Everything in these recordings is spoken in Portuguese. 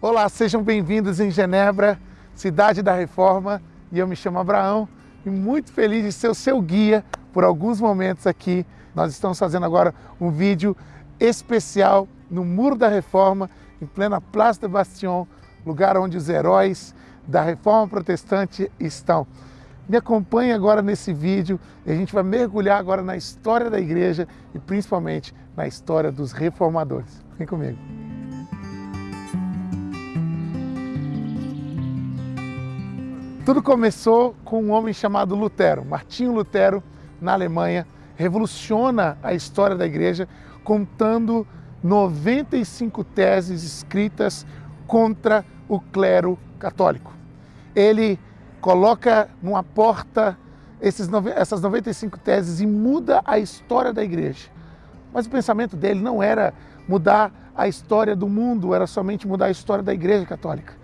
Olá, sejam bem-vindos em Genebra, cidade da Reforma, e eu me chamo Abraão e muito feliz de ser o seu guia por alguns momentos aqui. Nós estamos fazendo agora um vídeo especial no Muro da Reforma, em plena Place de Bastion, lugar onde os heróis da Reforma Protestante estão. Me acompanhe agora nesse vídeo e a gente vai mergulhar agora na história da igreja e principalmente na história dos reformadores. Vem comigo. Tudo começou com um homem chamado Lutero. Martinho Lutero, na Alemanha, revoluciona a história da igreja contando 95 teses escritas contra o clero católico. Ele coloca numa porta esses, essas 95 teses e muda a história da igreja. Mas o pensamento dele não era mudar a história do mundo, era somente mudar a história da igreja católica.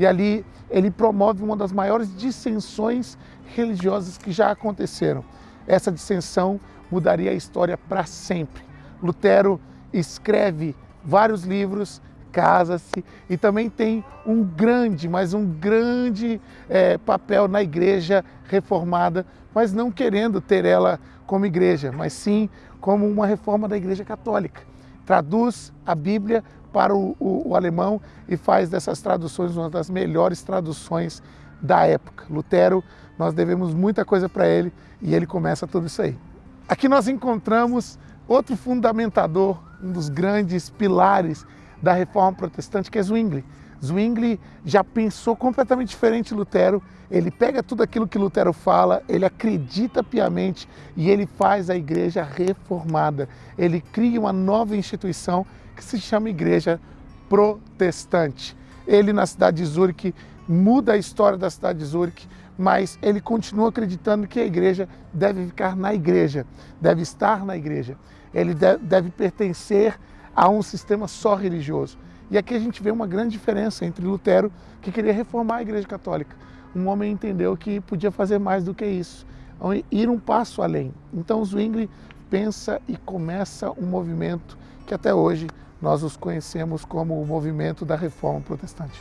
E ali ele promove uma das maiores dissensões religiosas que já aconteceram. Essa dissensão mudaria a história para sempre. Lutero escreve vários livros, casa-se e também tem um grande, mas um grande é, papel na igreja reformada, mas não querendo ter ela como igreja, mas sim como uma reforma da igreja católica. Traduz a Bíblia para o, o, o alemão e faz dessas traduções uma das melhores traduções da época. Lutero, nós devemos muita coisa para ele e ele começa tudo isso aí. Aqui nós encontramos outro fundamentador, um dos grandes pilares da reforma protestante, que é Zwingli. Zwingli já pensou completamente diferente de Lutero, ele pega tudo aquilo que Lutero fala, ele acredita piamente e ele faz a igreja reformada. Ele cria uma nova instituição que se chama Igreja Protestante. Ele, na cidade de Zurique, muda a história da cidade de Zurique, mas ele continua acreditando que a igreja deve ficar na igreja, deve estar na igreja. Ele deve pertencer a um sistema só religioso. E aqui a gente vê uma grande diferença entre Lutero, que queria reformar a Igreja Católica. Um homem entendeu que podia fazer mais do que isso, ir um passo além. Então Zwingli pensa e começa um movimento que até hoje nós os conhecemos como o movimento da Reforma Protestante.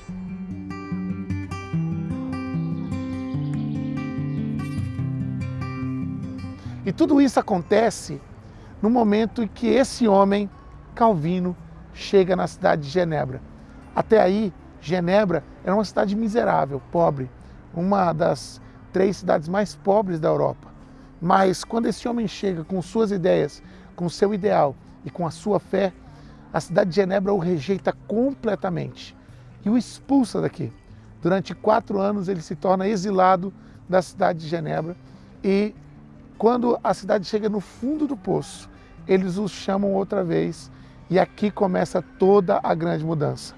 E tudo isso acontece no momento em que esse homem, Calvino, chega na cidade de Genebra. Até aí, Genebra era uma cidade miserável, pobre, uma das três cidades mais pobres da Europa. Mas quando esse homem chega com suas ideias, com seu ideal e com a sua fé, a cidade de Genebra o rejeita completamente e o expulsa daqui. Durante quatro anos ele se torna exilado da cidade de Genebra e quando a cidade chega no fundo do poço, eles o chamam outra vez e aqui começa toda a grande mudança.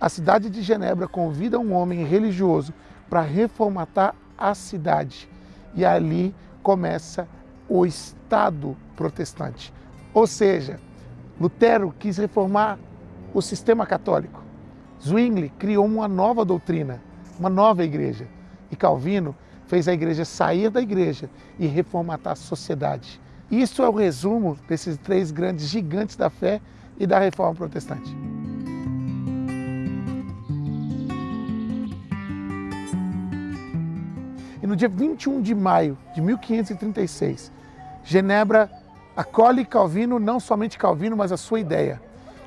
A cidade de Genebra convida um homem religioso para reformatar a cidade. E ali começa o Estado protestante. Ou seja, Lutero quis reformar o sistema católico. Zwingli criou uma nova doutrina, uma nova igreja. E Calvino fez a igreja sair da igreja e reformatar a sociedade. Isso é o resumo desses três grandes gigantes da fé e da reforma protestante. E no dia 21 de maio de 1536, Genebra acolhe Calvino, não somente Calvino, mas a sua ideia.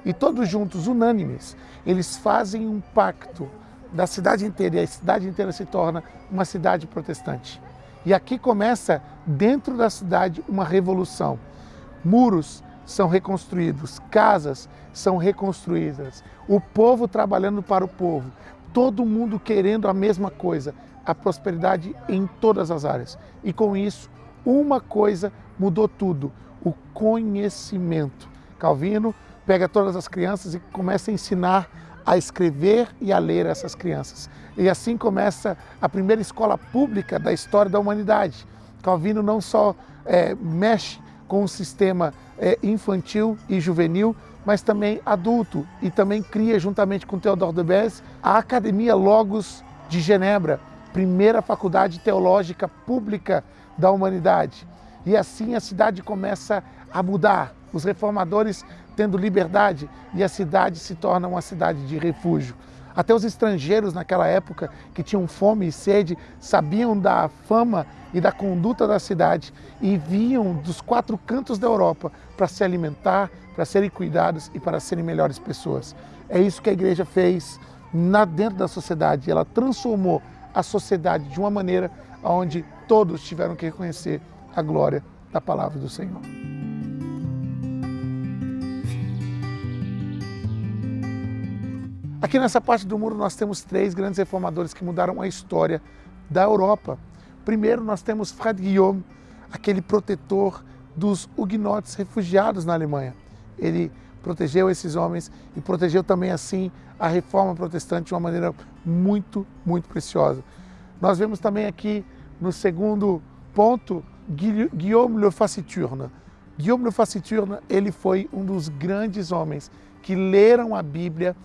E todos juntos, unânimes, eles fazem um pacto da cidade inteira e a cidade inteira se torna uma cidade protestante. E aqui começa, dentro da cidade, uma revolução. Muros são reconstruídos, casas são reconstruídas, o povo trabalhando para o povo, todo mundo querendo a mesma coisa, a prosperidade em todas as áreas. E com isso, uma coisa mudou tudo, o conhecimento. Calvino pega todas as crianças e começa a ensinar a escrever e a ler essas crianças. E assim começa a primeira escola pública da história da humanidade. Calvino não só é, mexe com o sistema é, infantil e juvenil, mas também adulto, e também cria, juntamente com Theodore de Beze, a Academia Logos de Genebra, primeira faculdade teológica pública da humanidade. E assim a cidade começa a mudar. Os reformadores tendo liberdade e a cidade se torna uma cidade de refúgio. Até os estrangeiros naquela época que tinham fome e sede sabiam da fama e da conduta da cidade e vinham dos quatro cantos da Europa para se alimentar, para serem cuidados e para serem melhores pessoas. É isso que a igreja fez na, dentro da sociedade. Ela transformou a sociedade de uma maneira onde todos tiveram que reconhecer a glória da palavra do Senhor. Aqui nessa parte do muro nós temos três grandes reformadores que mudaram a história da Europa. Primeiro nós temos Fred Guillaume, aquele protetor dos huguenotes refugiados na Alemanha. Ele protegeu esses homens e protegeu também assim a reforma protestante de uma maneira muito, muito preciosa. Nós vemos também aqui no segundo ponto Guillaume Le Faciturne. Guillaume Le Faciturne, ele foi um dos grandes homens que leram a Bíblia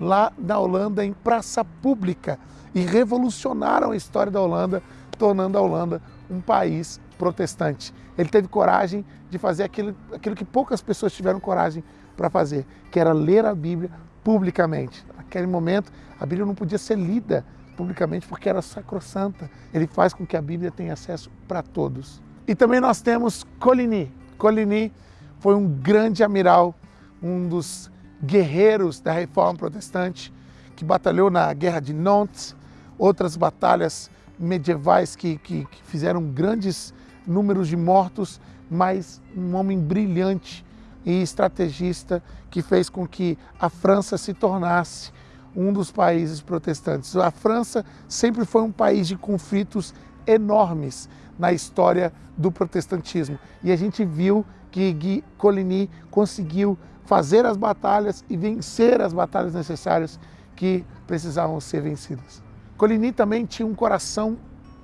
lá na Holanda em praça pública e revolucionaram a história da Holanda, tornando a Holanda um país protestante. Ele teve coragem de fazer aquilo, aquilo que poucas pessoas tiveram coragem para fazer, que era ler a Bíblia publicamente. Naquele momento, a Bíblia não podia ser lida publicamente porque era sacrossanta. Ele faz com que a Bíblia tenha acesso para todos. E também nós temos Coligny. Coligny foi um grande amiral, um dos guerreiros da reforma protestante, que batalhou na Guerra de Nantes, outras batalhas medievais que, que, que fizeram grandes números de mortos, mas um homem brilhante e estrategista que fez com que a França se tornasse um dos países protestantes. A França sempre foi um país de conflitos enormes na história do protestantismo. E a gente viu que Coligny conseguiu fazer as batalhas e vencer as batalhas necessárias que precisavam ser vencidas. Coligny também tinha um coração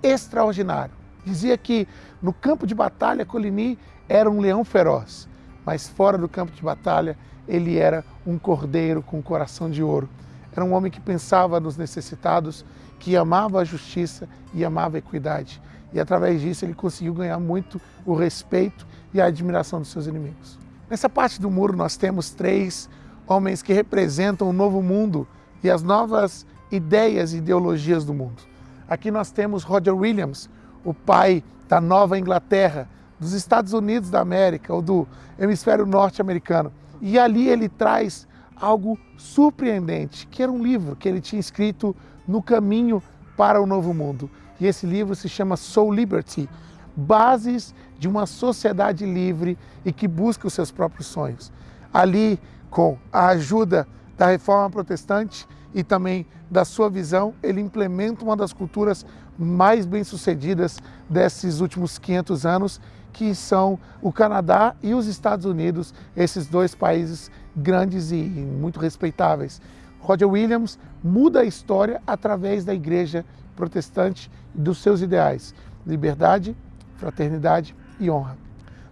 extraordinário. Dizia que no campo de batalha Coligny era um leão feroz, mas fora do campo de batalha ele era um cordeiro com um coração de ouro. Era um homem que pensava nos necessitados, que amava a justiça e amava a equidade. E através disso ele conseguiu ganhar muito o respeito e a admiração dos seus inimigos. Nessa parte do muro nós temos três homens que representam o novo mundo e as novas ideias e ideologias do mundo. Aqui nós temos Roger Williams, o pai da Nova Inglaterra, dos Estados Unidos da América, ou do hemisfério norte-americano. E ali ele traz algo surpreendente, que era um livro que ele tinha escrito no caminho para o novo mundo. E esse livro se chama Soul Liberty, Bases de uma Sociedade Livre e que busca os seus próprios sonhos. Ali, com a ajuda da Reforma Protestante e também da sua visão, ele implementa uma das culturas mais bem-sucedidas desses últimos 500 anos, que são o Canadá e os Estados Unidos, esses dois países grandes e muito respeitáveis. Roger Williams muda a história através da igreja protestante dos seus ideais, liberdade, fraternidade e honra.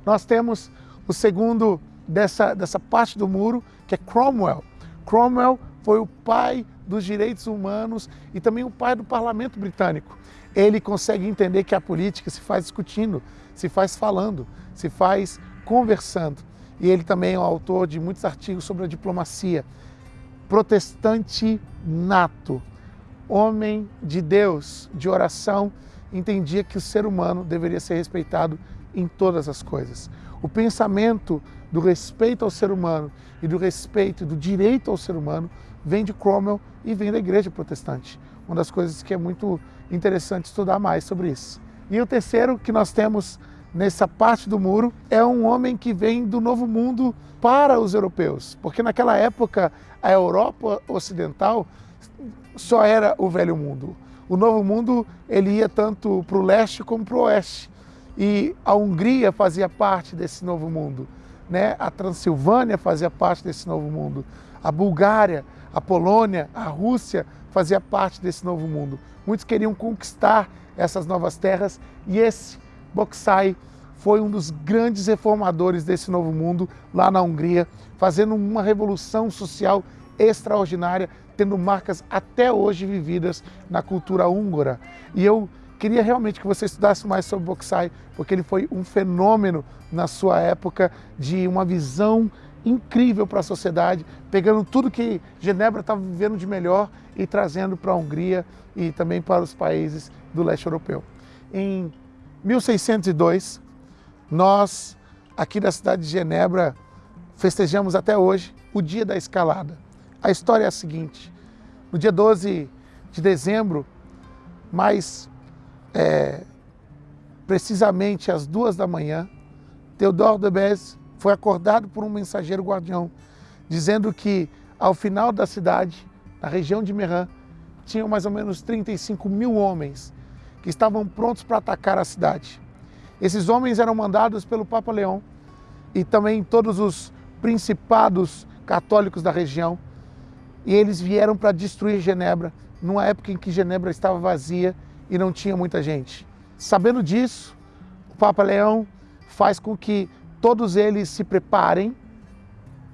Nós temos o segundo dessa, dessa parte do muro, que é Cromwell. Cromwell foi o pai dos direitos humanos e também o pai do parlamento britânico. Ele consegue entender que a política se faz discutindo, se faz falando, se faz conversando. E ele também é o autor de muitos artigos sobre a diplomacia protestante nato, homem de Deus, de oração, entendia que o ser humano deveria ser respeitado em todas as coisas. O pensamento do respeito ao ser humano e do respeito do direito ao ser humano vem de Cromwell e vem da igreja protestante. Uma das coisas que é muito interessante estudar mais sobre isso. E o terceiro que nós temos nessa parte do muro é um homem que vem do novo mundo para os europeus, porque naquela época a Europa ocidental só era o velho mundo. O novo mundo ele ia tanto para o leste como para o oeste. E a Hungria fazia parte desse novo mundo, né? A Transilvânia fazia parte desse novo mundo. A Bulgária, a Polônia, a Rússia fazia parte desse novo mundo. Muitos queriam conquistar essas novas terras e esse Boksai foi um dos grandes reformadores desse novo mundo lá na Hungria, fazendo uma revolução social extraordinária, tendo marcas até hoje vividas na cultura húngara. E eu queria realmente que você estudasse mais sobre Boksai, porque ele foi um fenômeno na sua época de uma visão incrível para a sociedade, pegando tudo que Genebra estava vivendo de melhor e trazendo para a Hungria e também para os países do leste europeu. Em 1602, nós, aqui da cidade de Genebra, festejamos até hoje o dia da escalada. A história é a seguinte, no dia 12 de dezembro, mais é, precisamente às duas da manhã, Theodore de Bèze foi acordado por um mensageiro guardião, dizendo que ao final da cidade, na região de Meran, tinham mais ou menos 35 mil homens que estavam prontos para atacar a cidade. Esses homens eram mandados pelo Papa Leão e também todos os principados católicos da região, e eles vieram para destruir Genebra, numa época em que Genebra estava vazia e não tinha muita gente. Sabendo disso, o Papa Leão faz com que todos eles se preparem,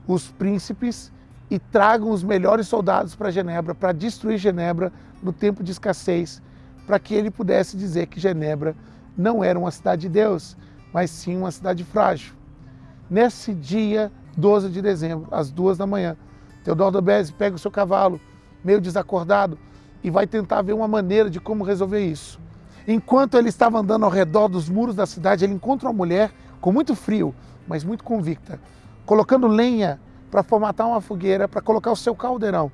os príncipes, e tragam os melhores soldados para Genebra, para destruir Genebra no tempo de escassez, para que ele pudesse dizer que Genebra não era uma cidade de Deus, mas sim uma cidade frágil. Nesse dia 12 de dezembro, às duas da manhã, Teodoro Bezzi pega o seu cavalo, meio desacordado, e vai tentar ver uma maneira de como resolver isso. Enquanto ele estava andando ao redor dos muros da cidade, ele encontra uma mulher com muito frio, mas muito convicta, colocando lenha para formatar uma fogueira, para colocar o seu caldeirão.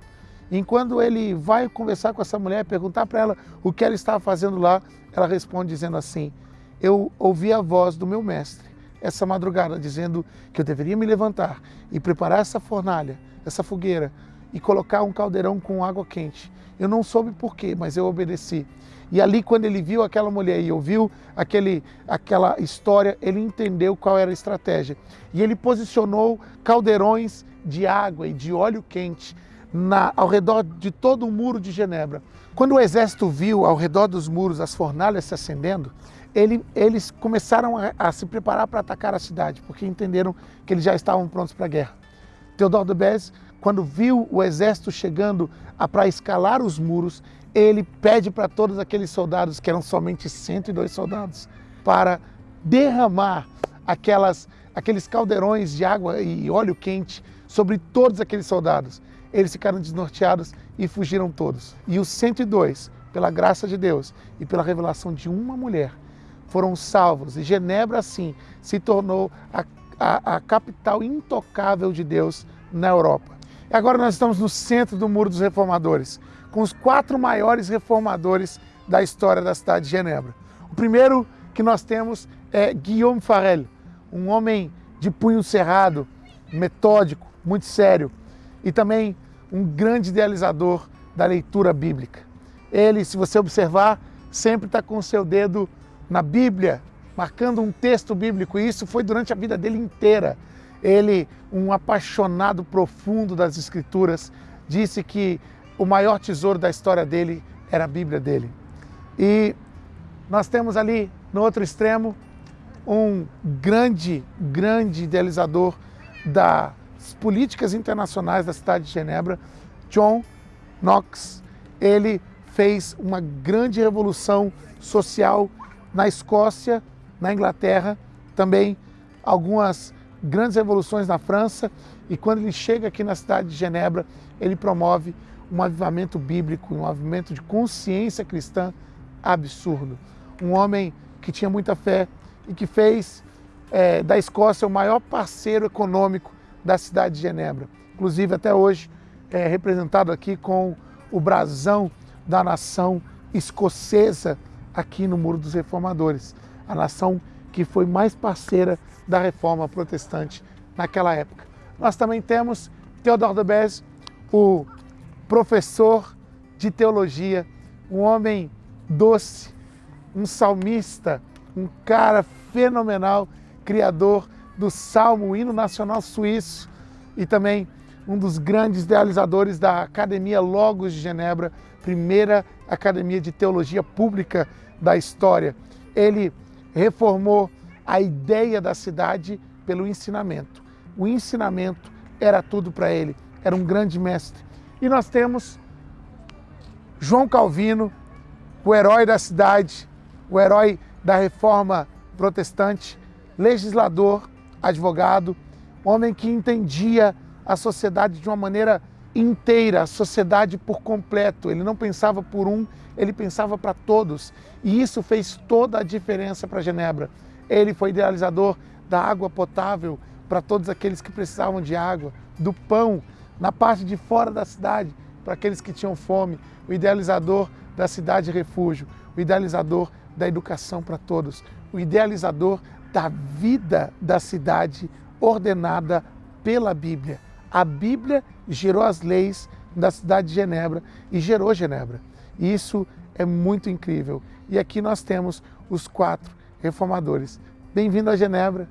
Enquanto ele vai conversar com essa mulher, perguntar para ela o que ela estava fazendo lá, ela responde dizendo assim: Eu ouvi a voz do meu mestre essa madrugada, dizendo que eu deveria me levantar e preparar essa fornalha, essa fogueira, e colocar um caldeirão com água quente. Eu não soube porquê, mas eu obedeci. E ali, quando ele viu aquela mulher e ouviu aquele, aquela história, ele entendeu qual era a estratégia. E ele posicionou caldeirões de água e de óleo quente na, ao redor de todo o muro de Genebra. Quando o exército viu ao redor dos muros as fornalhas se acendendo, ele, eles começaram a, a se preparar para atacar a cidade, porque entenderam que eles já estavam prontos para a guerra. Teodoro de Bèze, quando viu o exército chegando para escalar os muros, ele pede para todos aqueles soldados, que eram somente 102 soldados, para derramar aquelas, aqueles caldeirões de água e óleo quente sobre todos aqueles soldados. Eles ficaram desnorteados e fugiram todos. E os 102, pela graça de Deus e pela revelação de uma mulher, foram salvos. E Genebra, assim, se tornou a, a, a capital intocável de Deus na Europa. E agora nós estamos no centro do Muro dos Reformadores com os quatro maiores reformadores da história da cidade de Genebra. O primeiro que nós temos é Guillaume Farel, um homem de punho cerrado, metódico, muito sério e também um grande idealizador da leitura bíblica. Ele, se você observar, sempre está com o seu dedo na Bíblia, marcando um texto bíblico, e isso foi durante a vida dele inteira. Ele, um apaixonado profundo das Escrituras, disse que o maior tesouro da história dele era a Bíblia dele. E nós temos ali, no outro extremo, um grande, grande idealizador das políticas internacionais da cidade de Genebra, John Knox. Ele fez uma grande revolução social na Escócia, na Inglaterra, também algumas grandes revoluções na França. E quando ele chega aqui na cidade de Genebra, ele promove um avivamento bíblico, um avivamento de consciência cristã absurdo. Um homem que tinha muita fé e que fez é, da Escócia o maior parceiro econômico da cidade de Genebra. Inclusive, até hoje, é representado aqui com o brasão da nação escocesa aqui no Muro dos Reformadores, a nação que foi mais parceira da reforma protestante naquela época. Nós também temos Theodore de Bèze, o professor de teologia, um homem doce, um salmista, um cara fenomenal, criador do Salmo, hino nacional suíço e também um dos grandes idealizadores da Academia Logos de Genebra, primeira academia de teologia pública da história. Ele reformou a ideia da cidade pelo ensinamento. O ensinamento era tudo para ele, era um grande mestre. E nós temos João Calvino, o herói da cidade, o herói da reforma protestante, legislador, advogado, homem que entendia a sociedade de uma maneira inteira, a sociedade por completo. Ele não pensava por um, ele pensava para todos. E isso fez toda a diferença para Genebra. Ele foi idealizador da água potável para todos aqueles que precisavam de água, do pão na parte de fora da cidade para aqueles que tinham fome, o idealizador da cidade refúgio, o idealizador da educação para todos, o idealizador da vida da cidade ordenada pela Bíblia. A Bíblia gerou as leis da cidade de Genebra e gerou Genebra. Isso é muito incrível. E aqui nós temos os quatro reformadores. Bem-vindo a Genebra.